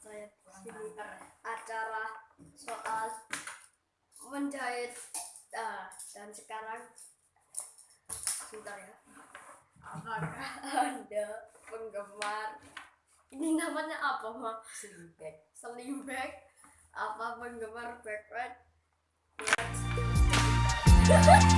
saya sini acara soal menjahit uh, dan sekarang sebentar ya. Apakah anda penggemar? Ini namanya apa mah sling bag apa penggemar backpack